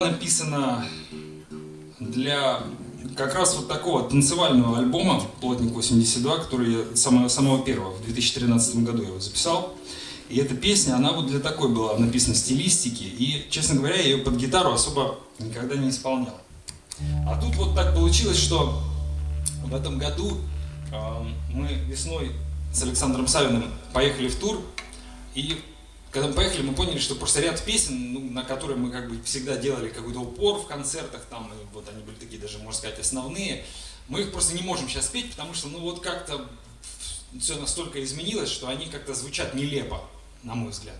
написана для как раз вот такого танцевального альбома «Плотник 82», который я самого, самого первого, в 2013 году я его записал. И эта песня, она вот для такой была написана стилистики, и, честно говоря, я ее под гитару особо никогда не исполнял. А тут вот так получилось, что в этом году э, мы весной с Александром Савиным поехали в тур, и когда мы поехали, мы поняли, что просто ряд песен, ну, на которые мы как бы всегда делали какой-то упор в концертах, там, и вот они были такие даже, можно сказать, основные, мы их просто не можем сейчас петь, потому что, ну, вот как-то все настолько изменилось, что они как-то звучат нелепо, на мой взгляд.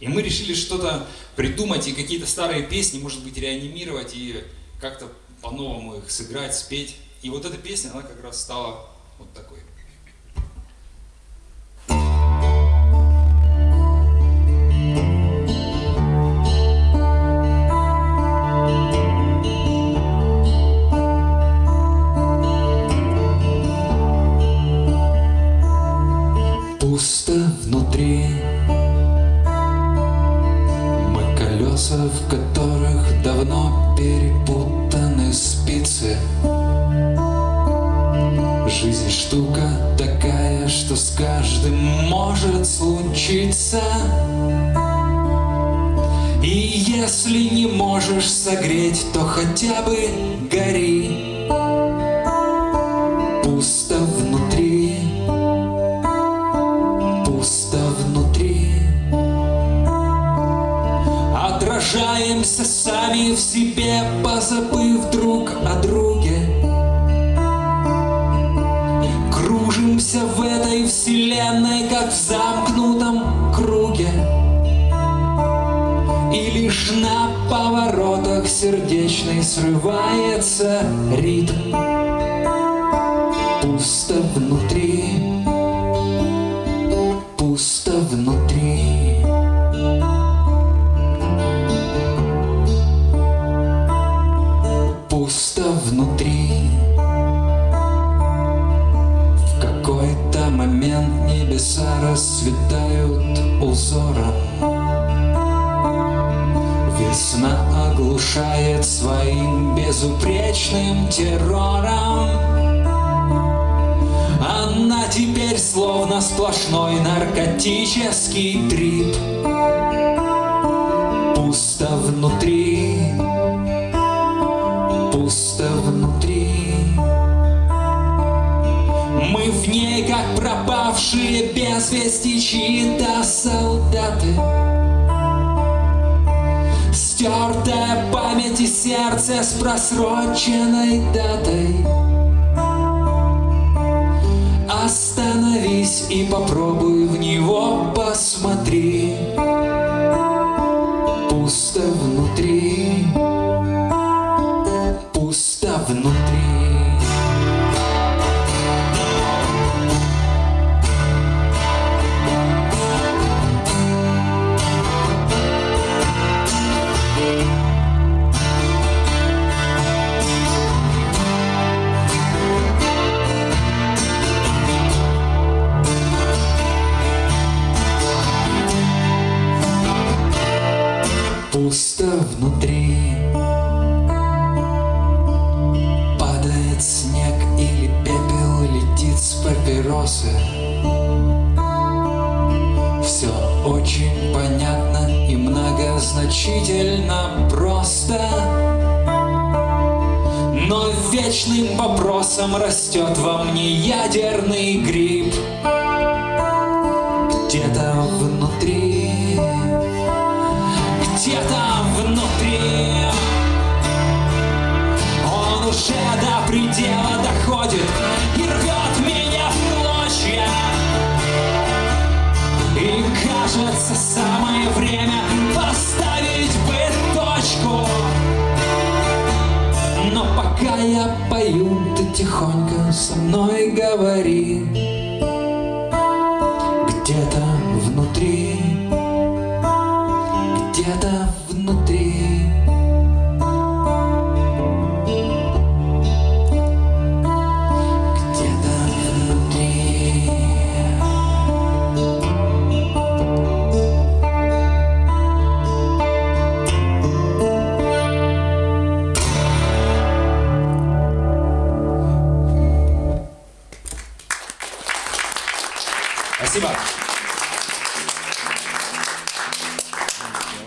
И мы решили что-то придумать и какие-то старые песни, может быть, реанимировать и как-то по-новому их сыграть, спеть. И вот эта песня, она как раз стала вот такой. Пусто внутри. Мы колеса, в которых давно перепутаны спицы. Жизнь штука такая, что с каждым может случиться. И если не можешь согреть, то хотя бы гори пусто внутри. Отражаемся сами в себе, позабыв друг о друге. Кружимся в этой вселенной, как в замкнутом круге. И лишь на поворотах сердечной срывается ритм. Пусто внутри Пусто внутри. В какой-то момент небеса расцветают узором. Весна оглушает своим безупречным террором. Она теперь словно сплошной наркотический трип Пусто внутри, пусто внутри. Мы в ней, как пропавшие без вести чьи-то солдаты. Стертая память и сердце с просроченной датой. Остановись и попробуй в него посмотри внутри. Падает снег или пепел летит с папиросы. Все очень понятно и многозначительно просто. Но вечным вопросом растет во мне ядерный гриб кажется самое время поставить бы точку Но пока я пою, ты тихонько со мной говори. Где-то внутри где-то внутри Merci bardzo.